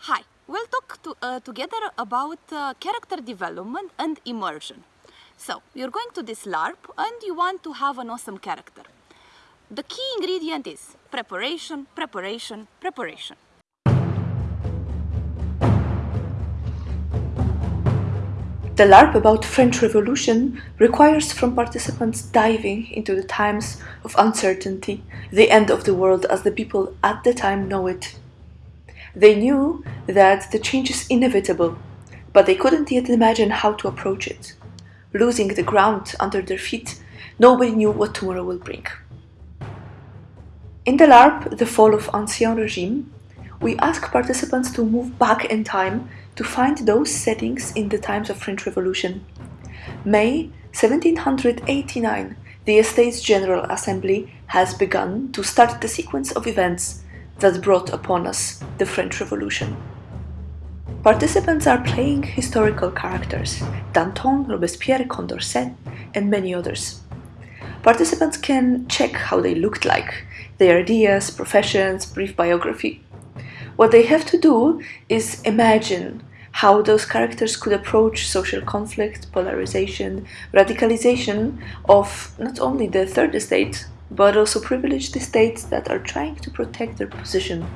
Hi, we'll talk to, uh, together about uh, character development and immersion. So, you're going to this LARP and you want to have an awesome character. The key ingredient is preparation, preparation, preparation. The LARP about French Revolution requires from participants diving into the times of uncertainty, the end of the world as the people at the time know it. They knew that the change is inevitable, but they couldn't yet imagine how to approach it. Losing the ground under their feet, nobody knew what tomorrow will bring. In the LARP, The Fall of Ancien Regime, we ask participants to move back in time to find those settings in the times of French Revolution. May 1789, the Estates General Assembly has begun to start the sequence of events that brought upon us the French Revolution. Participants are playing historical characters, Danton, Robespierre, Condorcet, and many others. Participants can check how they looked like, their ideas, professions, brief biography. What they have to do is imagine how those characters could approach social conflict, polarization, radicalization of not only the third estate, but also privileged estates that are trying to protect their position,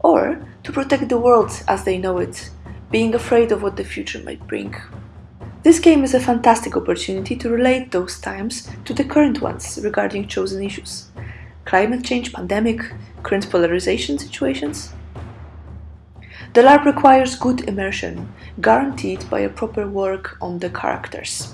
or to protect the world as they know it, being afraid of what the future might bring. This game is a fantastic opportunity to relate those times to the current ones regarding chosen issues climate change, pandemic, current polarization situations. The LARP requires good immersion, guaranteed by a proper work on the characters.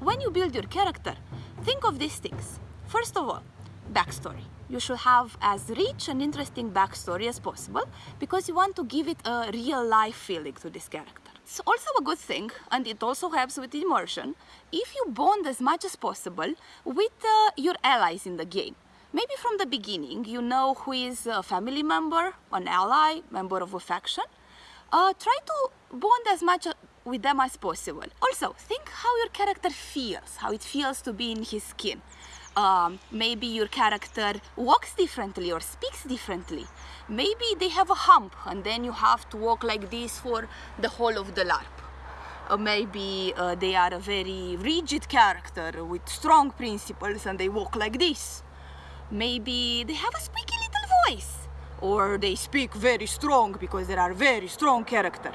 When you build your character, think of these things. First of all, backstory. You should have as rich and interesting backstory as possible because you want to give it a real life feeling to this character. It's also a good thing, and it also helps with immersion, if you bond as much as possible with uh, your allies in the game. Maybe from the beginning you know who is a family member, an ally, member of a faction. Uh, try to bond as much with them as possible. Also, think how your character feels, how it feels to be in his skin. Um, maybe your character walks differently or speaks differently. Maybe they have a hump and then you have to walk like this for the whole of the LARP. Uh, maybe uh, they are a very rigid character with strong principles and they walk like this. Maybe they have a squeaky little voice or they speak very strong because they are very strong character.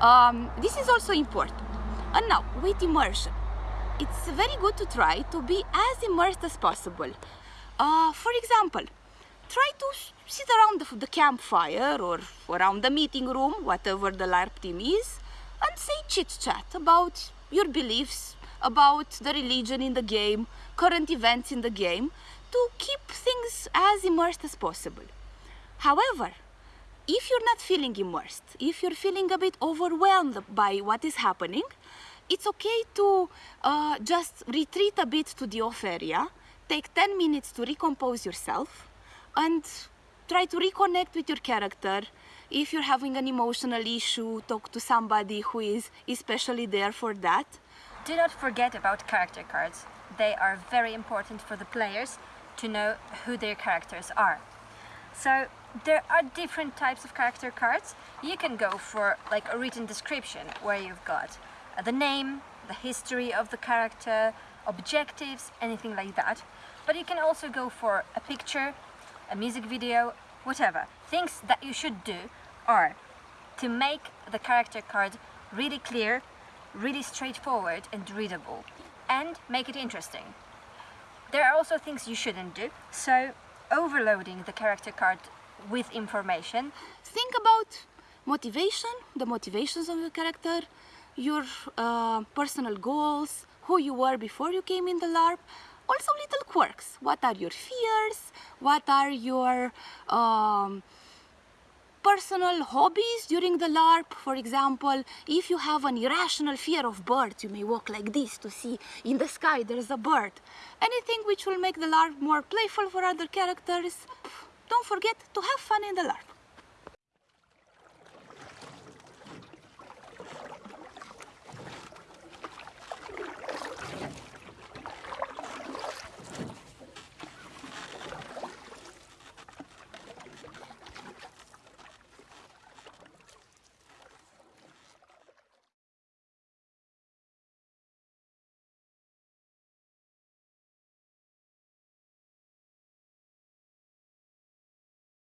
Um, this is also important. And now, with immersion it's very good to try to be as immersed as possible. Uh, for example, try to sit around the, the, campfire or around the meeting room, whatever the LARP team is, and say chit-chat about your beliefs, about the religion in the game, current events in the game, to keep things as immersed as possible. However, if you're not feeling immersed, if you're feeling a bit overwhelmed by what is happening, it's okay to uh, just retreat a bit to the off area, take 10 minutes to recompose yourself and try to reconnect with your character. If you're having an emotional issue, talk to somebody who is especially there for that. Do not forget about character cards. They are very important for the players to know who their characters are. So there are different types of character cards. You can go for like a written description where you've got uh, the name, the history of the character, objectives, anything like that. But you can also go for a picture, a music video, whatever. Things that you should do are to make the character card really clear, really straightforward and readable, and make it interesting. There are also things you shouldn't do, so overloading the character card with information. Think about motivation, the motivations of your character, your uh, personal goals, who you were before you came in the LARP, also little quirks. What are your fears? What are your um, personal hobbies during the LARP? For example, if you have an irrational fear of birds, you may walk like this to see in the sky there's a bird. Anything which will make the LARP more playful for other characters. Don't forget to have fun in the LARP.